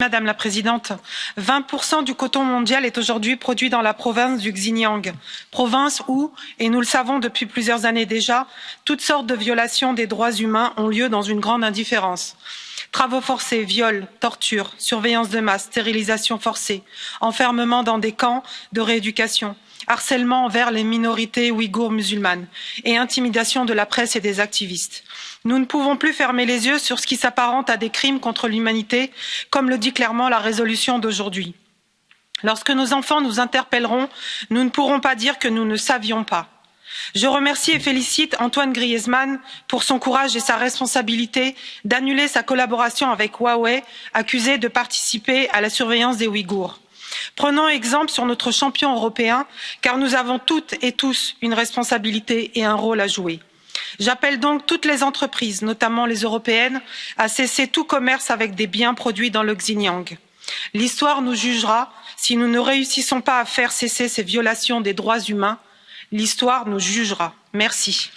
Madame la Présidente, 20% du coton mondial est aujourd'hui produit dans la province du Xinjiang, province où, et nous le savons depuis plusieurs années déjà, toutes sortes de violations des droits humains ont lieu dans une grande indifférence. Travaux forcés, viols, tortures, surveillance de masse, stérilisation forcée, enfermement dans des camps de rééducation, harcèlement envers les minorités ouïghoures musulmanes et intimidation de la presse et des activistes. Nous ne pouvons plus fermer les yeux sur ce qui s'apparente à des crimes contre l'humanité, comme le dit clairement la résolution d'aujourd'hui. Lorsque nos enfants nous interpelleront, nous ne pourrons pas dire que nous ne savions pas. Je remercie et félicite Antoine Griezmann pour son courage et sa responsabilité d'annuler sa collaboration avec Huawei, accusé de participer à la surveillance des Ouïghours. Prenons exemple sur notre champion européen, car nous avons toutes et tous une responsabilité et un rôle à jouer. J'appelle donc toutes les entreprises, notamment les européennes, à cesser tout commerce avec des biens produits dans le Xinjiang. L'histoire nous jugera si nous ne réussissons pas à faire cesser ces violations des droits humains. L'histoire nous jugera. Merci.